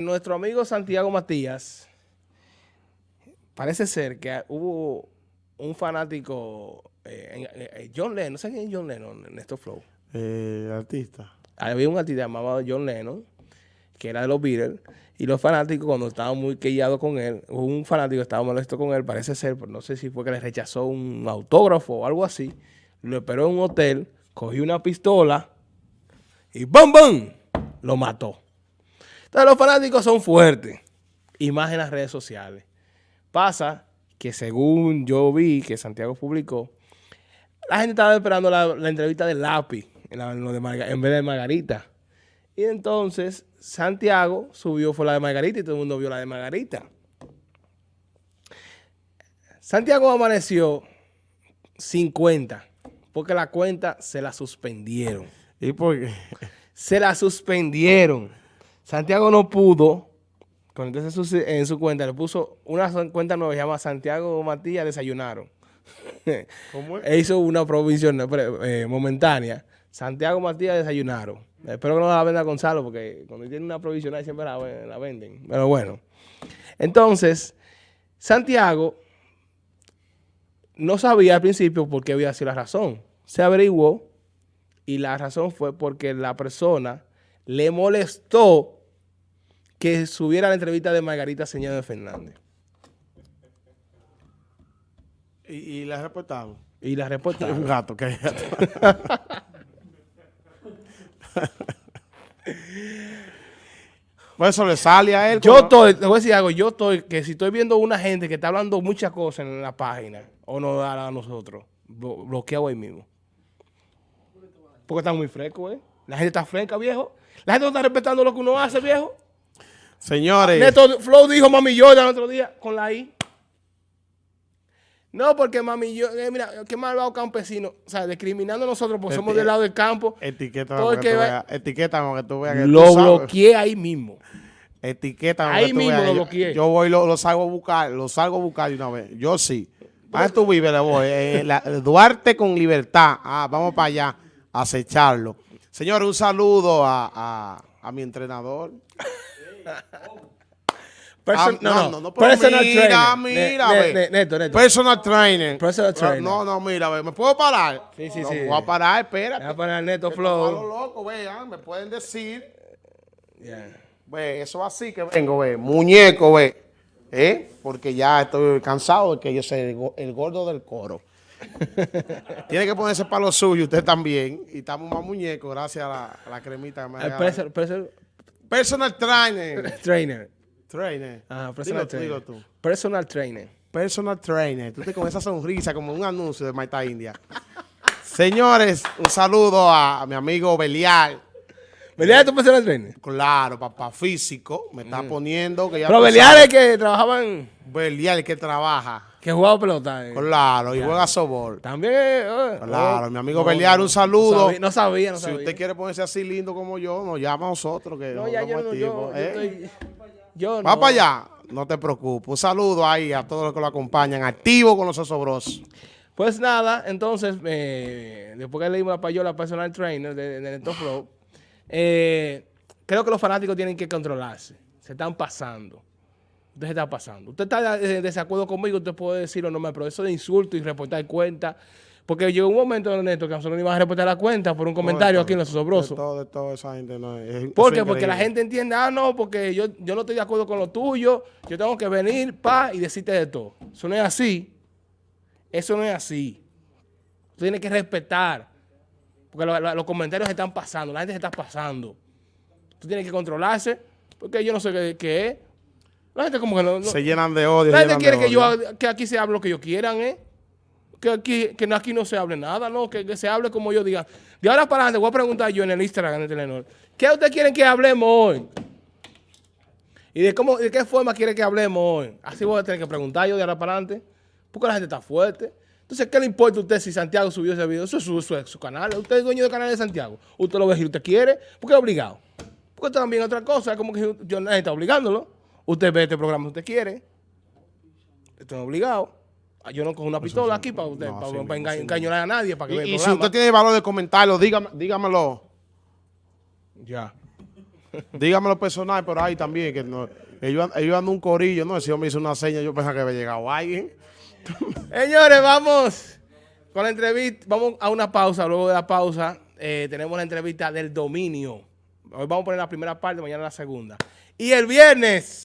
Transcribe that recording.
Nuestro amigo Santiago Matías, parece ser que hubo un fanático, eh, eh, John Lennon, no sé quién es John Lennon en estos flow. Eh, artista. Había un artista llamado John Lennon, que era de los Beatles, y los fanáticos cuando estaban muy quellados con él, un fanático estaba molesto con él, parece ser, pero no sé si fue que le rechazó un autógrafo o algo así, lo esperó en un hotel, cogió una pistola y ¡bam, bam! Lo mató. Entonces los fanáticos son fuertes. Y más en las redes sociales. Pasa que según yo vi que Santiago publicó, la gente estaba esperando la, entrevista de Lápiz en, en, vez de Margarita. Y entonces Santiago subió fue la de Margarita y todo el mundo vio la de Margarita. Santiago amaneció 50 porque la cuenta se la suspendieron. ¿Y por qué? Se la suspendieron. Santiago no pudo, entonces en su cuenta le puso una cuenta nueva, se llama Santiago Matías Desayunaron. ¿Cómo es? e hizo una provisión eh, momentánea. Santiago Matías Desayunaron. Espero que no la venda Gonzalo, porque cuando tiene una provisional siempre la, la venden. Pero bueno. Entonces, Santiago no sabía al principio por qué había sido la razón. Se averiguó y la razón fue porque la persona le molestó que subiera la entrevista de Margarita Señor Fernández. ¿Y, y la reportaron? Y la reportaron. Un gato, que Pues eso le sale a él. Yo estoy, te voy a decir algo, yo estoy, que si estoy viendo una gente que está hablando muchas cosas en la página, o no a nosotros, bloqueado ahí mismo. Porque está muy fresco, ¿eh? La gente está fresca, viejo. La gente no está respetando lo que uno hace, viejo. Señores. Neto Flow dijo Mami Jordan el otro día con la I. No, porque Mami yo, eh, mira, qué malvado campesino. O sea, discriminando a nosotros porque somos del lado del campo. Etiqueta porque etiqueta que tú veas que Lo bloqueé ahí mismo. Etiqueta Ahí mismo lo bloqueé. Yo voy, lo, lo, salgo a buscar, lo salgo a buscar de una vez. Yo sí. ¿Para tú vives? Le voy. Eh, Duarte con libertad. Ah, vamos para allá a acecharlo. Señor, un saludo a, a, a mi entrenador. Person, no, no, no, personal mira, trainer. Mira, ne, ne, neto, neto. Personal trainer. Personal trainer. No, no, mira, ve, ¿me puedo parar? Sí, sí, sí. Voy a parar, espérate. Voy a parar Neto Flow. Vean, me pueden decir. Yeah. Ve, eso así que vengo, ve. Muñeco, ve. ¿Eh? Porque ya estoy cansado de que yo soy el, gordo del coro. Tiene que ponerse para lo suyo, usted también. Y estamos más muñecos gracias a la, a la cremita que me ha personal, trainer. trainer. Trainer. Ah, personal trainer. Dilo tú. Personal trainer. Personal trainer. Tú te con esa sonrisa como un anuncio de Maita India. Señores, un saludo a, mi amigo Belial. ¿Belial es tu personal trainer? Claro, papá físico. Me está mm. poniendo que ya Pero Belial es que trabajaban... Belial es que trabaja. Que jugaba pelota. Eh. Claro, y juega sobor. También. Eh, claro, oh, mi amigo no, un saludo. No sabía, no sabía, Si usted quiere ponerse así lindo como yo, nos llama a nosotros. Que no, ya yo, no, yo, ¿eh? yo, Va para allá. No te preocupes. Un saludo ahí a todos los que lo acompañan. Activo con los osobros. Pues nada, entonces, eh, después que leímos a Payola, personal trainer de, de Neto Flow, eh, creo que los fanáticos tienen que controlarse. Se están pasando usted está pasando. Usted está en desacuerdo conmigo, usted puede decirlo, no me, pero eso de insulto y reportar cuenta. Porque llegó un momento, Ernesto, que nosotros no íbamos a reportar la cuenta por un comentario aquí en Los Sobrosos. De todo, de todo esa gente no es, ¿Por qué? Porque la gente entiende, ah, no, porque yo, yo no estoy de acuerdo con lo tuyo, yo tengo que venir, pa, y decirte de todo. Eso no es así. Eso no es así. Usted tiene que respetar. Porque los comentarios se están pasando, la gente se está pasando. Usted tiene que controlarse, porque yo no sé qué, qué es. La gente como que no... se llenan de odio. La gente quiere que, yo, que aquí se hable lo que ellos quieran, ¿eh? Que aquí, que aquí no se hable nada, ¿no? Que, se hable como yo diga. De ahora para adelante voy a preguntar yo en el Instagram, en el Telenor. ¿Qué ustedes quieren que hablemos hoy? ¿Y de, cómo, de qué forma quieren que hablemos hoy? Así voy a tener que preguntar yo de ahora para adelante. Porque la gente está fuerte. Entonces, ¿qué le importa a usted si Santiago subió ese video? Eso es su, su, canal. Usted es dueño del canal de Santiago. Usted lo ve si usted quiere. ¿Por qué es obligado? Porque también otra cosa. Es como que yo nadie está obligándolo. Usted ve este programa si usted quiere. Esto es obligado. Ah, yo no cojo una pistola aquí para usted, para, engañar a nadie. Para que y, y si usted tiene valor de comentarlo, dígame, dígamelo. Ya. Dígamelo personal por ahí también, que no, ellos, ellos andan un corillo, ¿no? Ese hombre hizo una seña, yo pensaba que había llegado alguien. Señores, vamos con la entrevista, vamos a una pausa, luego de la pausa eh, tenemos la entrevista del dominio. Hoy vamos a poner la primera parte, mañana la segunda. Y el viernes